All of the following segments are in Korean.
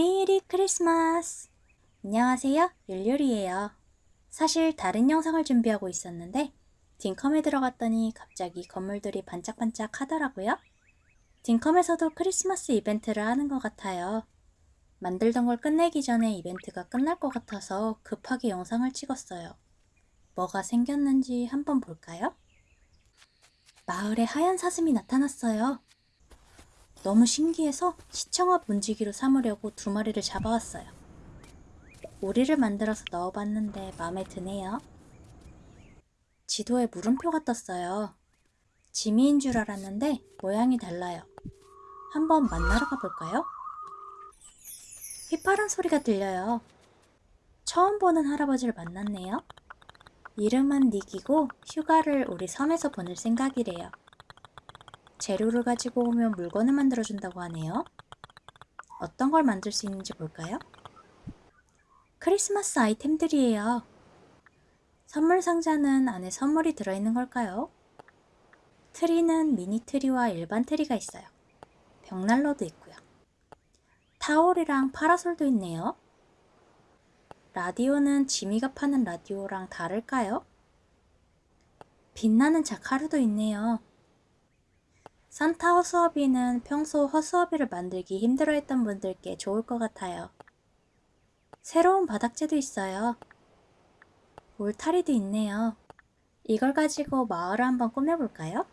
메리 크리스마스! 안녕하세요, 율율이에요. 사실 다른 영상을 준비하고 있었는데 딩컴에 들어갔더니 갑자기 건물들이 반짝반짝 하더라고요. 딩컴에서도 크리스마스 이벤트를 하는 것 같아요. 만들던 걸 끝내기 전에 이벤트가 끝날 것 같아서 급하게 영상을 찍었어요. 뭐가 생겼는지 한번 볼까요? 마을에 하얀 사슴이 나타났어요. 너무 신기해서 시청 앞 문지기로 삼으려고 두 마리를 잡아왔어요. 오리를 만들어서 넣어봤는데 마음에 드네요. 지도에 물음표가 떴어요. 지미인 줄 알았는데 모양이 달라요. 한번 만나러 가볼까요? 휘파람 소리가 들려요. 처음 보는 할아버지를 만났네요. 이름은 닉이고 휴가를 우리 섬에서 보낼 생각이래요. 재료를 가지고 오면 물건을 만들어준다고 하네요. 어떤 걸 만들 수 있는지 볼까요? 크리스마스 아이템들이에요. 선물 상자는 안에 선물이 들어있는 걸까요? 트리는 미니 트리와 일반 트리가 있어요. 벽난로도 있고요. 타올이랑 파라솔도 있네요. 라디오는 지미가 파는 라디오랑 다를까요? 빛나는 자카르도 있네요. 산타 허수아비는 평소 허수아비를 만들기 힘들어했던 분들께 좋을 것 같아요. 새로운 바닥재도 있어요. 울타리도 있네요. 이걸 가지고 마을을 한번 꾸며볼까요?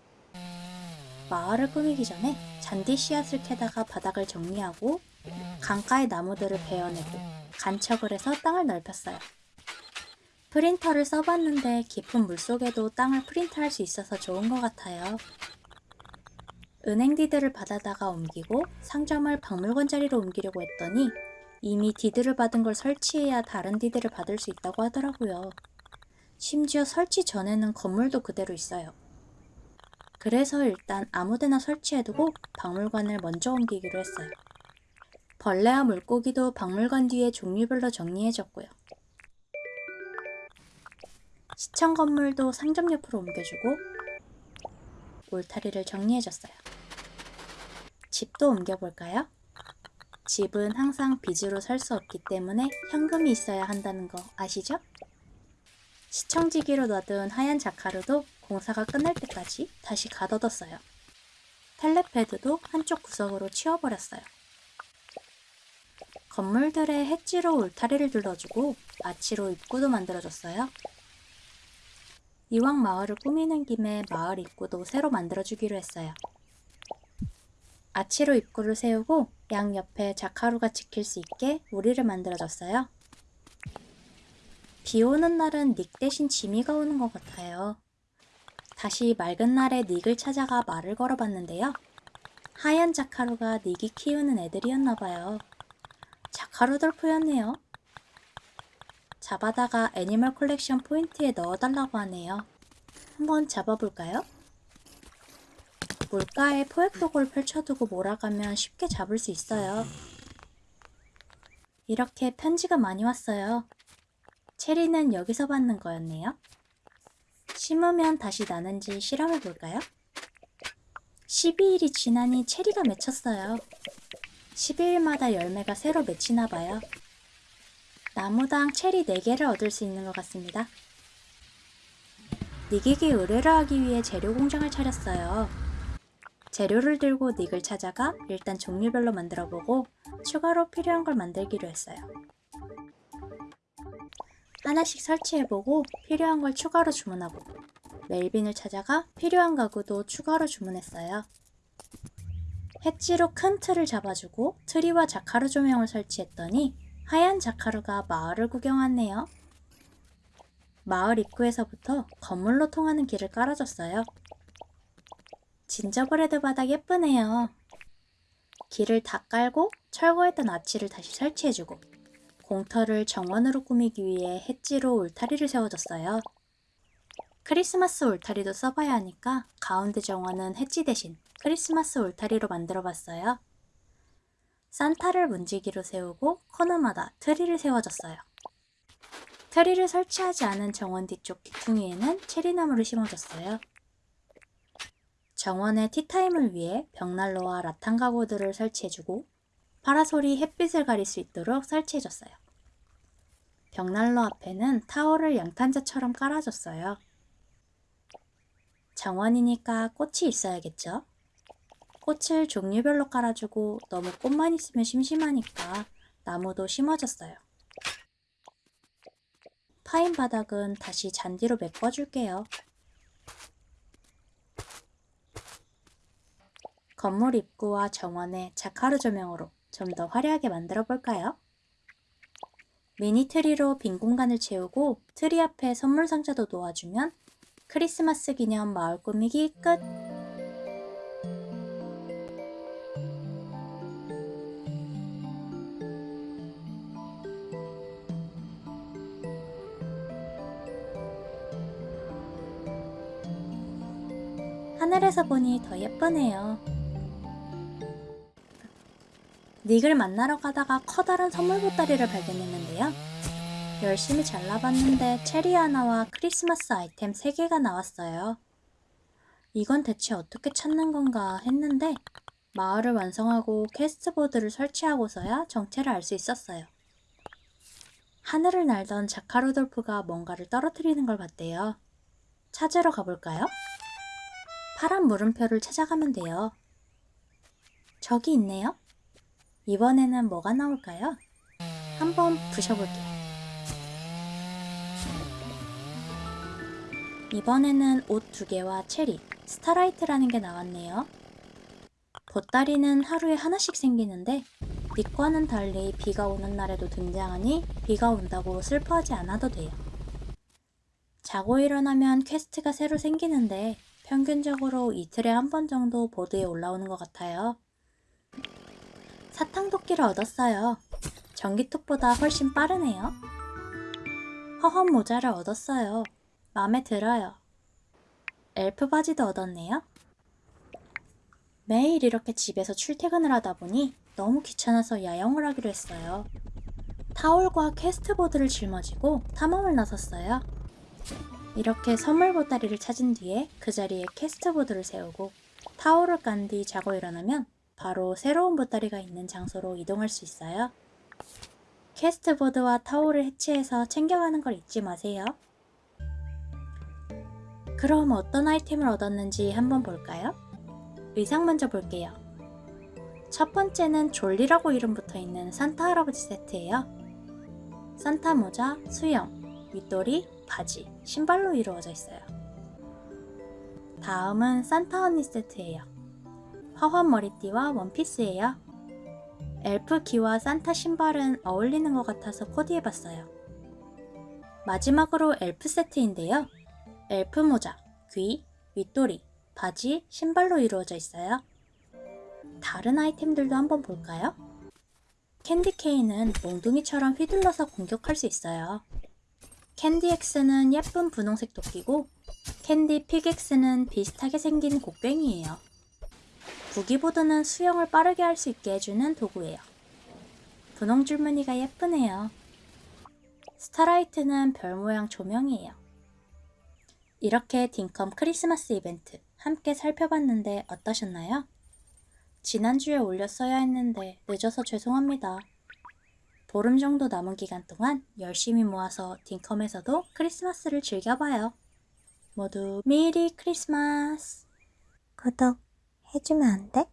마을을 꾸미기 전에 잔디 씨앗을 캐다가 바닥을 정리하고 강가의 나무들을 베어내고 간척을 해서 땅을 넓혔어요. 프린터를 써봤는데 깊은 물속에도 땅을 프린트할 수 있어서 좋은 것 같아요. 은행 deed를 받아다가 옮기고 상점을 박물관 자리로 옮기려고 했더니 이미 deed를 받은 걸 설치해야 다른 deed를 받을 수 있다고 하더라고요. 심지어 설치 전에는 건물도 그대로 있어요. 그래서 일단 아무데나 설치해두고 박물관을 먼저 옮기기로 했어요. 벌레와 물고기도 박물관 뒤에 종류별로 정리해줬고요. 시청 건물도 상점 옆으로 옮겨주고 울타리를 정리해줬어요. 집도 옮겨볼까요? 집은 항상 빚으로 살 수 없기 때문에 현금이 있어야 한다는 거 아시죠? 시청지기로 놔둔 하얀 자카르도 공사가 끝날 때까지 다시 가둬뒀어요. 텔레패드도 한쪽 구석으로 치워버렸어요. 건물들의 해지로 울타리를 둘러주고 아치로 입구도 만들어줬어요. 이왕 마을을 꾸미는 김에 마을 입구도 새로 만들어주기로 했어요. 아치로 입구를 세우고 양옆에 자카루가 지킬 수 있게 우리를 만들어줬어요. 비 오는 날은 닉 대신 지미가 오는 것 같아요. 다시 맑은 날에 닉을 찾아가 말을 걸어봤는데요. 하얀 자카루가 닉이 키우는 애들이었나봐요. 자카루들 포였네요. 잡아다가 animal collection point에 넣어달라고 하네요. 한번 잡아볼까요? 물가에 포획도구를 펼쳐두고 몰아가면 쉽게 잡을 수 있어요. 이렇게 편지가 많이 왔어요. 체리는 여기서 받는 거였네요. 심으면 다시 나는지 실험해 볼까요? 12일이 지나니 체리가 맺혔어요. 12일마다 열매가 새로 맺히나 봐요. 나무당 체리 4개를 얻을 수 있는 것 같습니다. 닉에게 의뢰를 하기 위해 재료 공장을 차렸어요. 재료를 들고 닉을 찾아가 일단 종류별로 만들어보고 추가로 필요한 걸 만들기로 했어요. 하나씩 설치해보고 필요한 걸 추가로 주문하고 멜빈을 찾아가 필요한 가구도 추가로 주문했어요. 해지로 큰 틀을 잡아주고 트리와 자카루 조명을 설치했더니 하얀 자카루가 마을을 구경 왔네요. 마을 입구에서부터 건물로 통하는 길을 깔아줬어요. 진저브레드 바닥 예쁘네요. 길을 다 깔고 철거했던 아치를 다시 설치해주고 공터를 정원으로 꾸미기 위해 햇지로 울타리를 세워줬어요. 크리스마스 울타리도 써봐야 하니까 가운데 정원은 햇지 대신 크리스마스 울타리로 만들어봤어요. 산타를 문지기로 세우고 코너마다 트리를 세워줬어요. 트리를 설치하지 않은 정원 뒤쪽 귀퉁이에는 체리나무를 심어줬어요. 정원의 티타임을 위해 벽난로와 라탄 가구들을 설치해주고 파라솔이 햇빛을 가릴 수 있도록 설치해줬어요. 벽난로 앞에는 타월을 양탄자처럼 깔아줬어요. 정원이니까 꽃이 있어야겠죠? 꽃을 종류별로 깔아주고 너무 꽃만 있으면 심심하니까 나무도 심어줬어요. 파인 바닥은 다시 잔디로 메꿔줄게요. 건물 입구와 정원의 자카르 조명으로 좀 더 화려하게 만들어 볼까요? 미니 트리로 빈 공간을 채우고 트리 앞에 선물 상자도 놓아주면 크리스마스 기념 마을 꾸미기 끝! 하늘에서 보니 더 예쁘네요. 닉을 만나러 가다가 커다란 선물 보따리를 발견했는데요. 열심히 잘라봤는데 체리 하나와 크리스마스 아이템 3개가 나왔어요. 이건 대체 어떻게 찾는 건가 했는데 마을을 완성하고 캐스트보드를 설치하고서야 정체를 알 수 있었어요. 하늘을 날던 자카루돌프가 뭔가를 떨어뜨리는 걸 봤대요. 찾으러 가볼까요? 파란 물음표를 찾아가면 돼요. 저기 있네요. 이번에는 뭐가 나올까요? 한번 부셔볼게요. 이번에는 옷 두 개와 체리, starlight라는 게 나왔네요. 보따리는 하루에 하나씩 생기는데 닉과는 달리 비가 오는 날에도 등장하니 비가 온다고 슬퍼하지 않아도 돼요. 자고 일어나면 퀘스트가 새로 생기는데 평균적으로 이틀에 한 번 정도 보드에 올라오는 것 같아요. 사탕도끼를 얻었어요. 전기톱보다 훨씬 빠르네요. 허허 모자를 얻었어요. 마음에 들어요. 엘프 바지도 얻었네요. 매일 이렇게 집에서 출퇴근을 하다 보니 너무 귀찮아서 야영을 하기로 했어요. 타올과 캐스트보드를 짊어지고 탐험을 나섰어요. 이렇게 선물 보따리를 찾은 뒤에 그 자리에 캐스트보드를 세우고 타올을 깐 뒤 자고 일어나면 바로 새로운 보따리가 있는 장소로 이동할 수 있어요. 캐스트보드와 타올을 해치해서 챙겨가는 걸 잊지 마세요. 그럼 어떤 아이템을 얻었는지 한번 볼까요? 의상 먼저 볼게요. 첫 번째는 졸리라고 이름 붙어 있는 산타 할아버지 세트예요. 산타 모자, 수영, 윗도리, 바지, 신발로 이루어져 있어요. 다음은 산타 언니 세트예요. 화환 머리띠와 원피스예요. 엘프 귀와 산타 신발은 어울리는 것 같아서 코디해봤어요. 마지막으로 엘프 세트인데요. 엘프 모자, 귀, 윗도리, 바지, 신발로 이루어져 있어요. 다른 아이템들도 한번 볼까요? candy cane은 몽둥이처럼 휘둘러서 공격할 수 있어요. candy axe는 예쁜 분홍색 도끼고 candy pickaxe는 비슷하게 생긴 곡괭이에요. boogie board는 수영을 빠르게 할 수 있게 해주는 도구예요. 분홍 줄무늬가 예쁘네요. starlight는 별 모양 조명이에요. 이렇게 딩컴 크리스마스 이벤트 함께 살펴봤는데 어떠셨나요? 지난주에 올렸어야 했는데 늦어서 죄송합니다. 보름 정도 남은 기간 동안 열심히 모아서 딩컴에서도 크리스마스를 즐겨봐요. 모두 메리 크리스마스! 구독 해주면 안 돼?